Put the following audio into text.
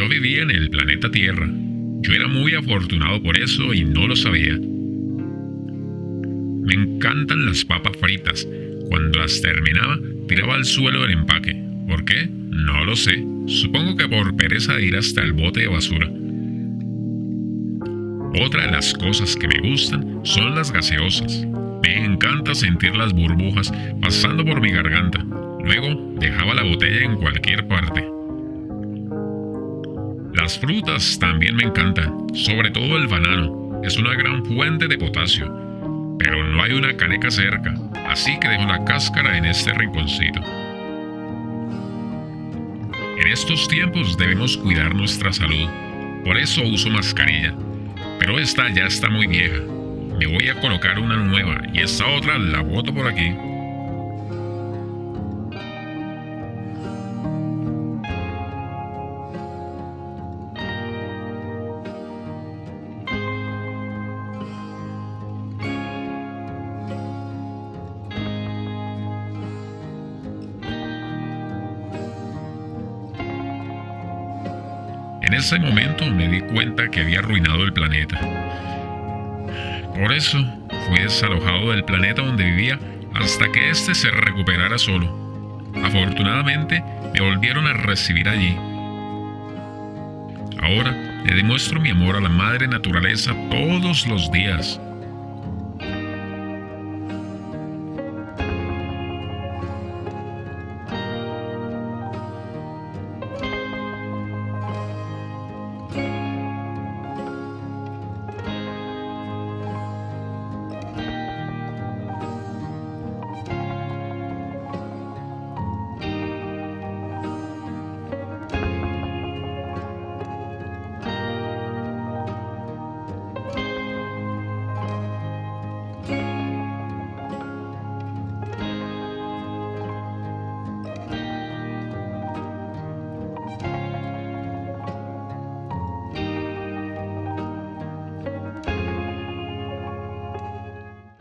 vivía en el planeta Tierra. Yo era muy afortunado por eso y no lo sabía. Me encantan las papas fritas. Cuando las terminaba, tiraba al suelo el empaque. ¿Por qué? No lo sé. Supongo que por pereza de ir hasta el bote de basura. Otra de las cosas que me gustan son las gaseosas. Me encanta sentir las burbujas pasando por mi garganta. Luego dejaba la botella en cualquier parte. Las frutas también me encantan, sobre todo el banano. Es una gran fuente de potasio, pero no hay una caneca cerca, así que dejo la cáscara en este rinconcito. En estos tiempos debemos cuidar nuestra salud, por eso uso mascarilla, pero esta ya está muy vieja. Me voy a colocar una nueva y esta otra la boto por aquí. En ese momento me di cuenta que había arruinado el planeta. Por eso fui desalojado del planeta donde vivía hasta que éste se recuperara solo. Afortunadamente me volvieron a recibir allí. Ahora le demuestro mi amor a la madre naturaleza todos los días